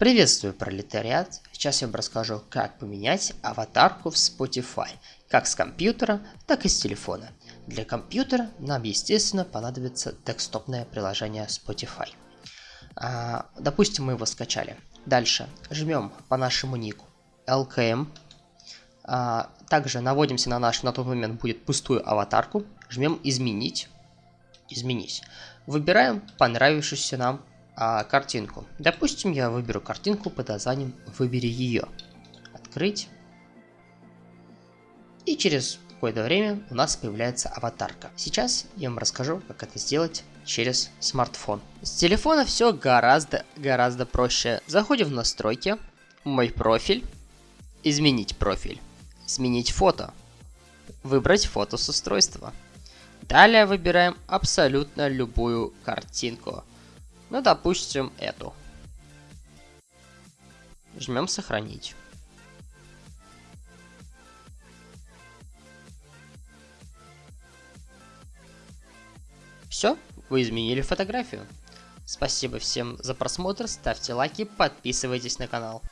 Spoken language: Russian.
Приветствую, пролетариат! Сейчас я вам расскажу, как поменять аватарку в Spotify, как с компьютера, так и с телефона. Для компьютера нам, естественно, понадобится десктопное приложение Spotify. А, допустим, мы его скачали. Дальше жмем по нашему нику LKM. А, также наводимся на наш, на тот момент будет пустую аватарку. Жмем изменить. Изменить. Выбираем понравившуюся нам а, картинку. Допустим, я выберу картинку под названием «Выбери ее». Открыть. И через какое-то время у нас появляется аватарка. Сейчас я вам расскажу, как это сделать через смартфон. С телефона все гораздо, гораздо проще. Заходим в настройки, мой профиль, изменить профиль, сменить фото, выбрать фото с устройства. Далее выбираем абсолютно любую картинку. Ну, допустим, эту. Жмем сохранить. Все, вы изменили фотографию. Спасибо всем за просмотр, ставьте лайки, подписывайтесь на канал.